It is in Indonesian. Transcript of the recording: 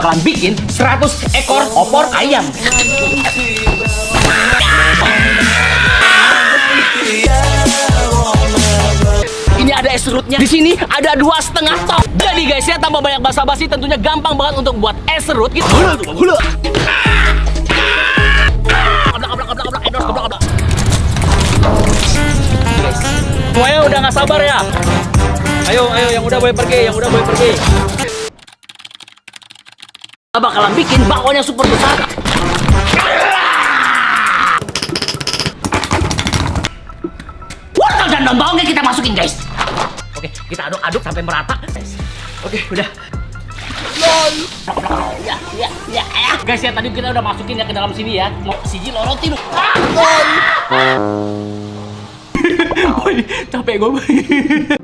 bakalan bikin 100 ekor opor ayam. Ini ada es serutnya. Di sini ada dua setengah top. Jadi guys ya tanpa banyak basa-basi tentunya gampang banget untuk buat es serut gitu. Hula Semuanya udah nggak sabar ya? Ayo, ayo yang udah boleh pergi, yang udah boleh pergi. Bakalan bikin bakwannya super besar. Wortel dan daun bawangnya kita masukin guys. Oke, kita aduk-aduk sampai merata. Oke, udah. Ya, ya, ya, ya. Guys ya tadi kita udah masukin ya ke dalam sini ya. Mau siji lorotin. Ah, Woi, capek gue.